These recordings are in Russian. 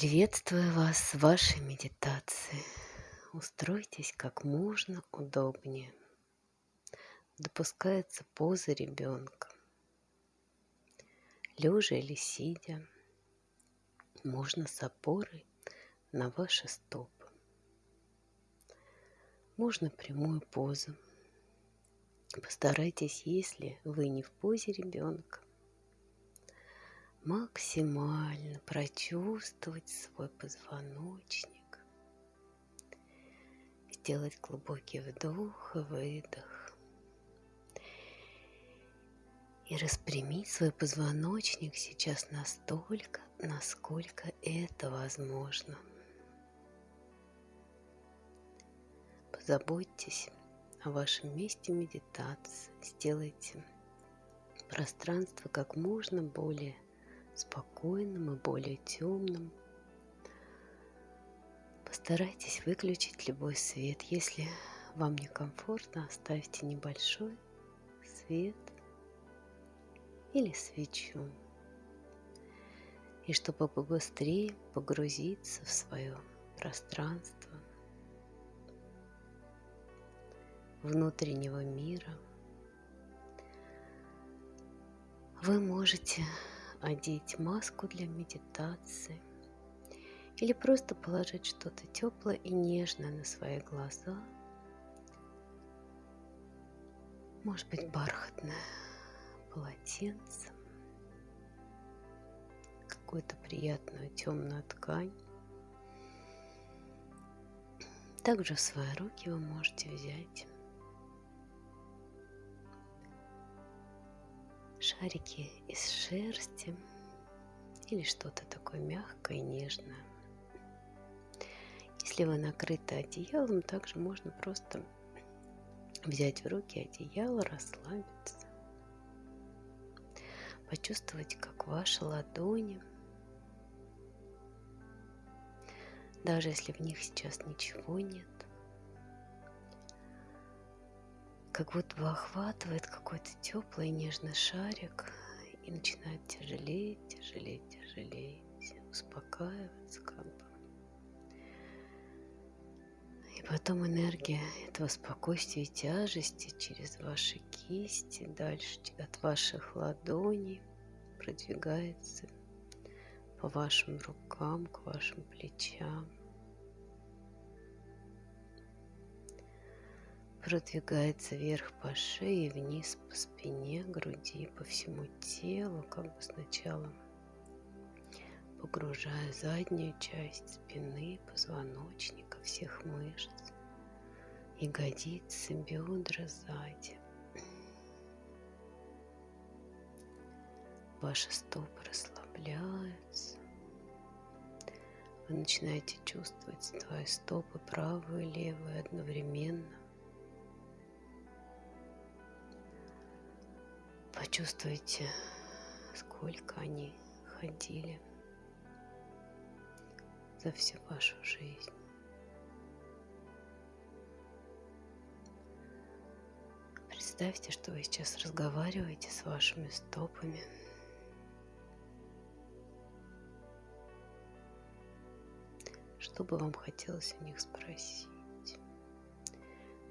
Приветствую вас в вашей медитации. Устройтесь как можно удобнее. Допускается поза ребенка. Лежа или сидя, можно с опорой на ваши стопы. Можно прямую позу. Постарайтесь, если вы не в позе ребенка, максимально прочувствовать свой позвоночник, сделать глубокий вдох и выдох. И распрямить свой позвоночник сейчас настолько, насколько это возможно. Позаботьтесь о вашем месте медитации, сделайте пространство как можно более спокойным и более темным. Постарайтесь выключить любой свет. Если вам некомфортно, оставьте небольшой свет или свечу. И чтобы побыстрее погрузиться в свое пространство внутреннего мира, вы можете одеть маску для медитации или просто положить что-то теплое и нежное на свои глаза. Может быть бархатное полотенце, какую-то приятную темную ткань. Также в свои руки вы можете взять шарики из шерсти или что-то такое мягкое и нежное. Если вы накрыты одеялом, также можно просто взять в руки одеяло, расслабиться, почувствовать, как ваши ладони, даже если в них сейчас ничего нет, как будто бы охватывает какой-то теплый нежный шарик и начинает тяжелеть, тяжелеть, тяжелеть, успокаиваться как бы. И потом энергия этого спокойствия и тяжести через ваши кисти, дальше от ваших ладоней продвигается по вашим рукам, к вашим плечам. Продвигается вверх по шее, вниз по спине, груди, по всему телу, как бы сначала погружая заднюю часть спины, позвоночника, всех мышц, ягодицы, бедра сзади. Ваши стопы расслабляются. Вы начинаете чувствовать свои стопы правую и левую одновременно. Почувствуйте, сколько они ходили за всю вашу жизнь. Представьте, что вы сейчас разговариваете с вашими стопами. Что бы вам хотелось у них спросить?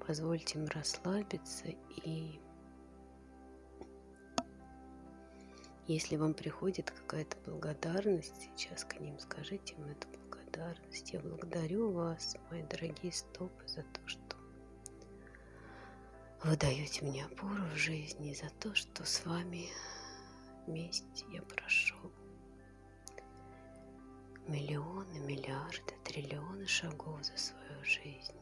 Позвольте им расслабиться и Если вам приходит какая-то благодарность, сейчас к ним скажите им эту благодарность. Я благодарю вас, мои дорогие стопы, за то, что вы даете мне опору в жизни, за то, что с вами вместе я прошел миллионы, миллиарды, триллионы шагов за свою жизнь.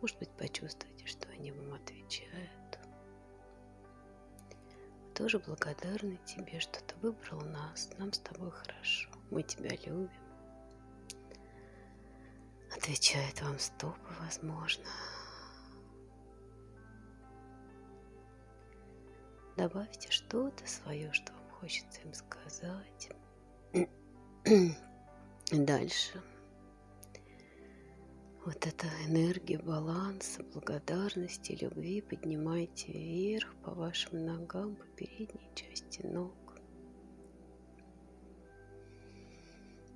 Может быть, почувствуйте, что они вам отвечают тоже благодарны тебе, что ты выбрал нас. Нам с тобой хорошо. Мы тебя любим. Отвечает вам стопы, возможно. Добавьте что-то свое, что вам хочется им сказать. Дальше вот эта энергия баланса, благодарности, любви поднимайте вверх по вашим ногам, по передней части ног.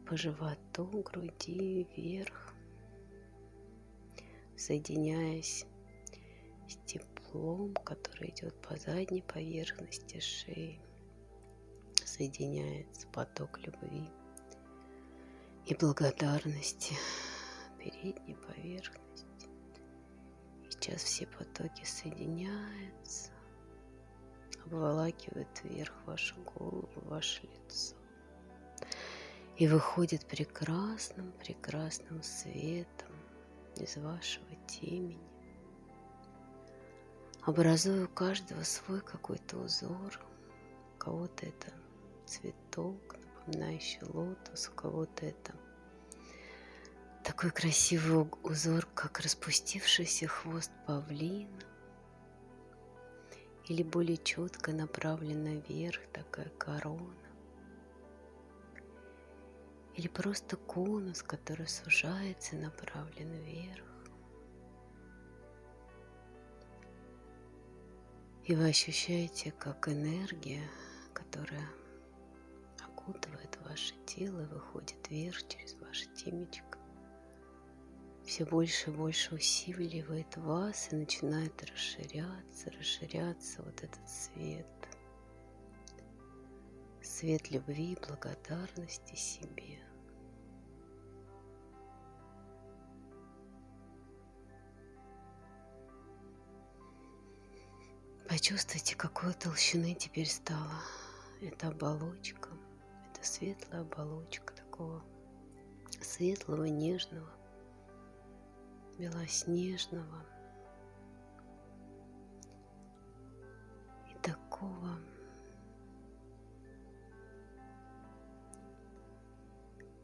по животу, груди вверх, соединяясь с теплом, который идет по задней поверхности шеи. Соединяется поток любви и благодарности передней поверхности. И сейчас все потоки соединяются, обволакивают вверх вашу голову, ваше лицо. И выходит прекрасным, прекрасным светом из вашего темени, образуя у каждого свой какой-то узор. У кого-то это цветок, напоминающий лотос, у кого-то это такой красивый узор, как распустившийся хвост павлина, или более четко направлена вверх такая корона, или просто конус, который сужается направлен вверх. И вы ощущаете, как энергия, которая окутывает ваше тело, выходит вверх через ваше темечко, все больше и больше усиливает вас и начинает расширяться, расширяться вот этот свет. Свет любви и благодарности себе. Почувствуйте, какой толщины теперь стала эта оболочка. Это светлая оболочка такого светлого, нежного, белоснежного и такого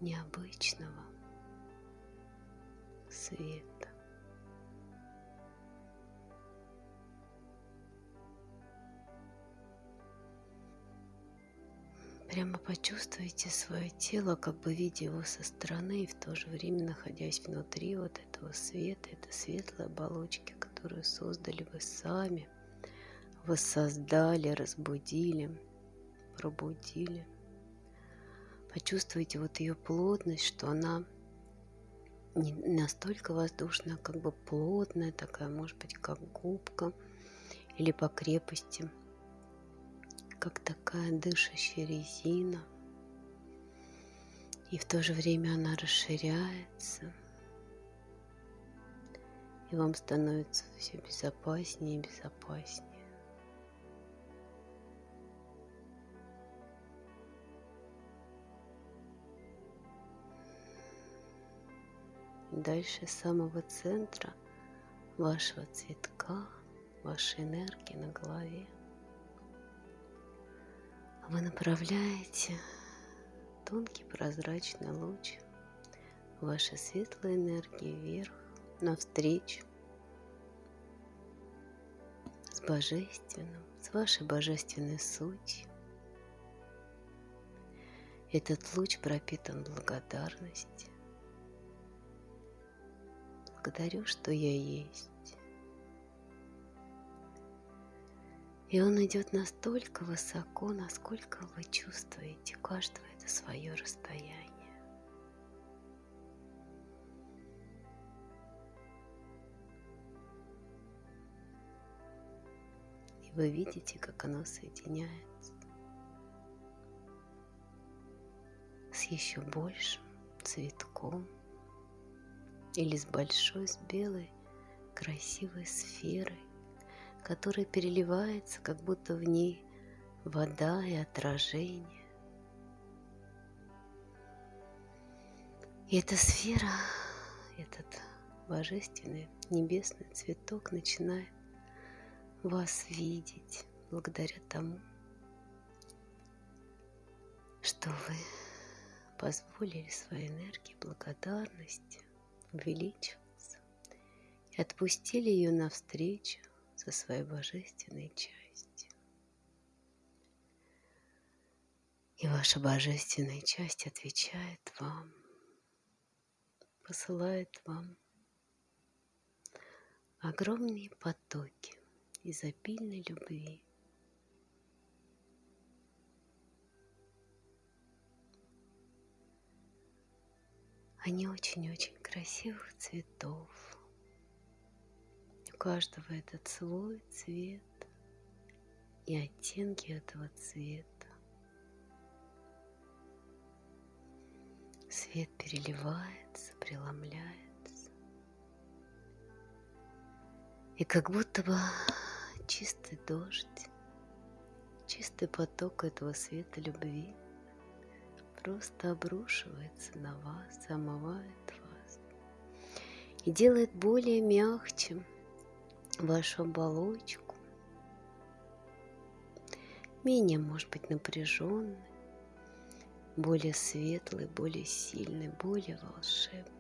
необычного света. Прямо почувствуйте свое тело, как бы видя его со стороны и в то же время находясь внутри вот этого света, этой светлой оболочки, которую создали вы сами, воссоздали, разбудили, пробудили. Почувствуйте вот ее плотность, что она не настолько воздушная, как бы плотная, такая, может быть, как губка или по крепости – как такая дышащая резина. И в то же время она расширяется. И вам становится все безопаснее и безопаснее. дальше самого центра вашего цветка, вашей энергии на голове – вы направляете тонкий прозрачный луч вашей светлой энергии вверх, навстречу с божественным, с вашей божественной сутью. Этот луч пропитан благодарностью. Благодарю, что я есть. И он идет настолько высоко, насколько вы чувствуете, у каждого это свое расстояние. И вы видите, как оно соединяется с еще большим цветком или с большой, с белой, красивой сферой, которая переливается, как будто в ней вода и отражение. И эта сфера, этот божественный небесный цветок начинает вас видеть благодаря тому, что вы позволили своей энергии благодарности увеличиваться и отпустили ее навстречу со своей божественной частью. И ваша божественная часть отвечает вам, посылает вам огромные потоки изобильной любви. Они очень-очень красивых цветов. У каждого этот свой цвет и оттенки этого цвета. Свет переливается, преломляется. И как будто бы чистый дождь, чистый поток этого света любви просто обрушивается на вас, омывает вас и делает более мягче вашу оболочку, менее, может быть, напряженной, более светлый, более сильный, более волшебный.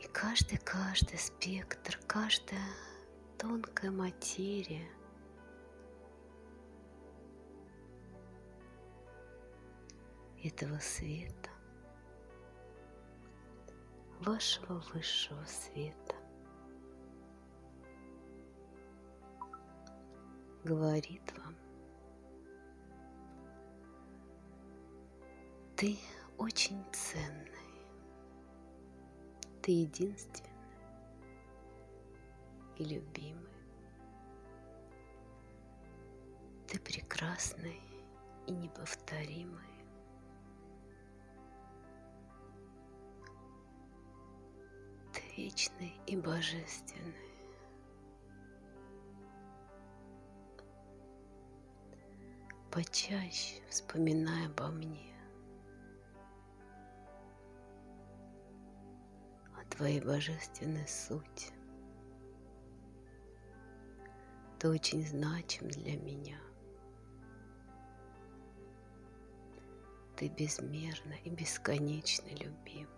И каждый-каждый спектр, каждая тонкая материя этого света, вашего высшего света, говорит вам, ты очень ценный, ты единственный и любимый, ты прекрасный и неповторимый. Вечный и божественный. почаще вспоминай обо мне, о твоей божественной сути. Ты очень значим для меня. Ты безмерно и бесконечно любим.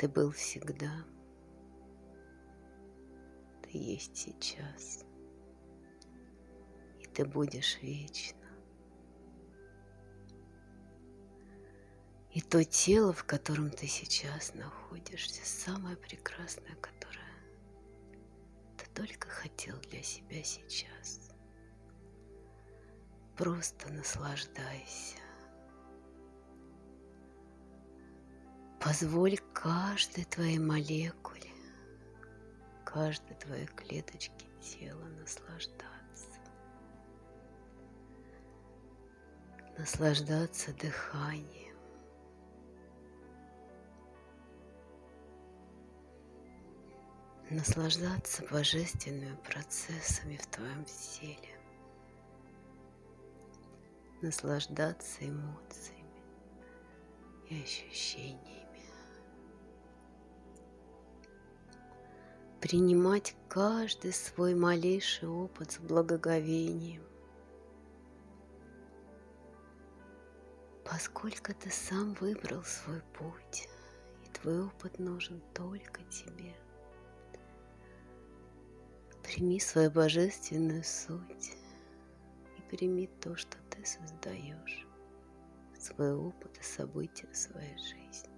Ты был всегда ты есть сейчас. И ты будешь вечно. И то тело, в котором ты сейчас находишься, самое прекрасное, которое ты только хотел для себя сейчас. Просто наслаждайся. Позволь каждой твоей молекуле каждой твоей клеточке тела наслаждаться. Наслаждаться дыханием. Наслаждаться божественными процессами в твоем теле. Наслаждаться эмоциями и ощущениями. Принимать каждый свой малейший опыт с благоговением, поскольку ты сам выбрал свой путь, и твой опыт нужен только тебе. Прими свою божественную суть и прими то, что ты создаешь, свой опыт и события в своей жизни.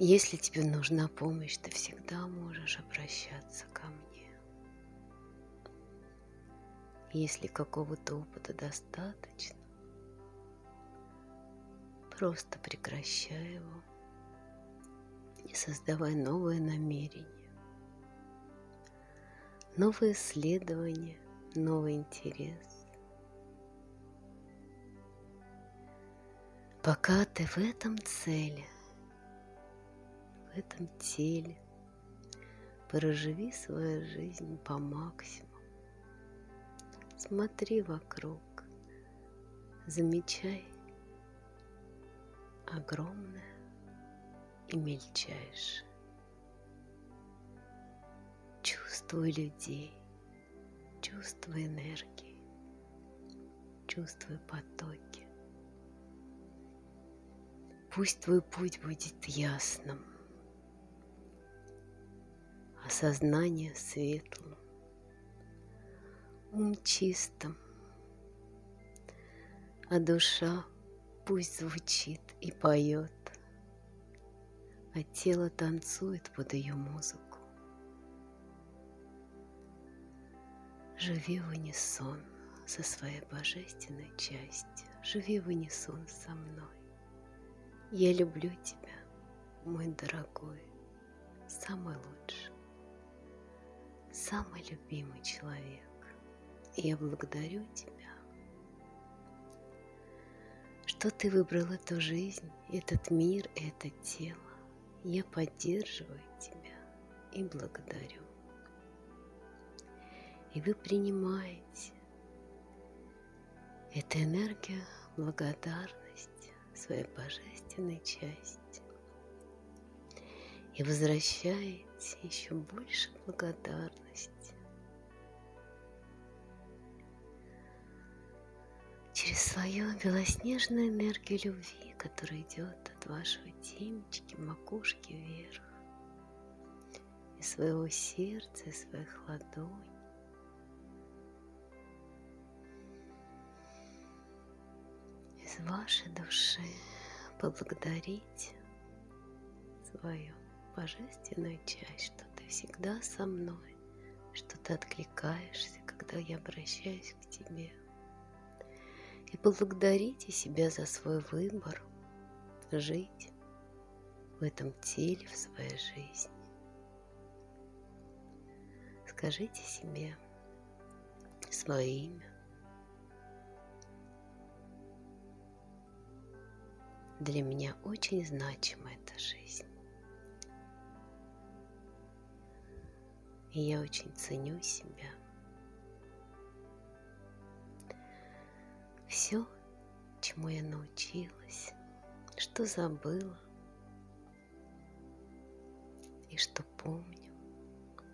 Если тебе нужна помощь, ты всегда можешь обращаться ко мне. Если какого-то опыта достаточно, просто прекращай его и создавай новые намерения, новые исследования, новый интерес. Пока ты в этом цели – в этом теле. Проживи свою жизнь по максимуму. Смотри вокруг, замечай огромное и мельчайшее. Чувствуй людей, чувствуй энергии, чувствуй потоки. Пусть твой путь будет ясным – а сознание светлым, ум чистым, а душа пусть звучит и поет, а тело танцует под ее музыку. Живи в унисон со своей божественной частью, живи в унисон со мной. Я люблю тебя, мой дорогой, самый лучший самый любимый человек. Я благодарю тебя, что ты выбрал эту жизнь, этот мир, это тело. Я поддерживаю тебя и благодарю. И вы принимаете эту энергию благодарности своей божественной части и возвращаете еще больше благодарности свою белоснежную энергию любви, которая идет от вашего темечки, макушки вверх, из своего сердца, из своих ладоней. Из вашей души поблагодарить свою божественную часть, что ты всегда со мной, что ты откликаешься, когда я обращаюсь к тебе – и поблагодарите себя за свой выбор жить в этом теле, в своей жизни. Скажите себе свое имя. Для меня очень значима эта жизнь. И я очень ценю себя – все, чему я научилась, что забыла и что помню,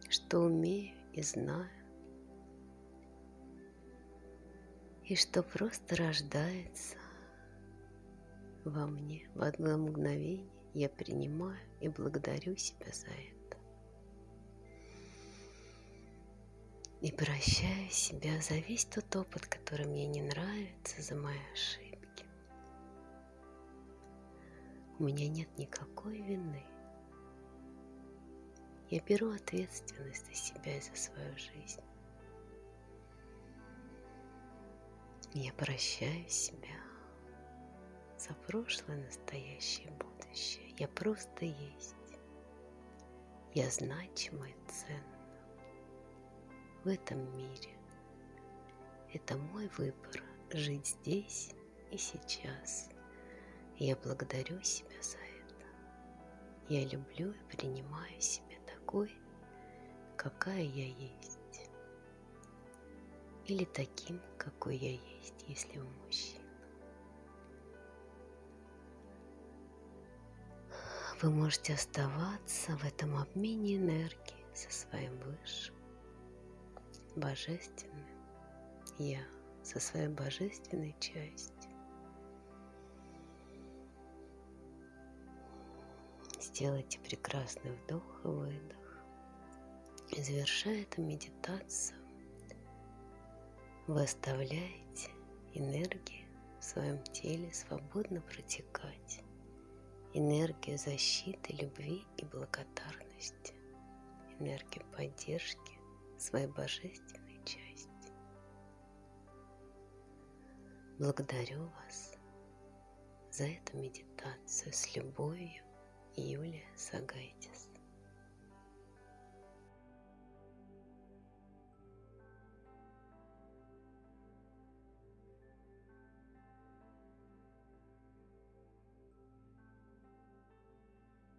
что умею и знаю, и что просто рождается во мне в одно мгновение, я принимаю и благодарю себя за это. И прощаю себя за весь тот опыт, который мне не нравится, за мои ошибки. У меня нет никакой вины. Я беру ответственность за себя и за свою жизнь. Я прощаю себя за прошлое, настоящее, будущее. Я просто есть. Я значима и ценна в этом мире. Это мой выбор жить здесь и сейчас. Я благодарю себя за это. Я люблю и принимаю себя такой, какая я есть. Или таким, какой я есть, если вы мужчина. Вы можете оставаться в этом обмене энергии со своим высшим божественным Я со своей божественной частью. Сделайте прекрасный вдох и выдох. И завершая эту медитацию, вы оставляете энергию в своем теле свободно протекать. Энергию защиты, любви и благодарности. Энергию поддержки своей божественной части. Благодарю вас за эту медитацию с любовью, Юлия Сагайтис.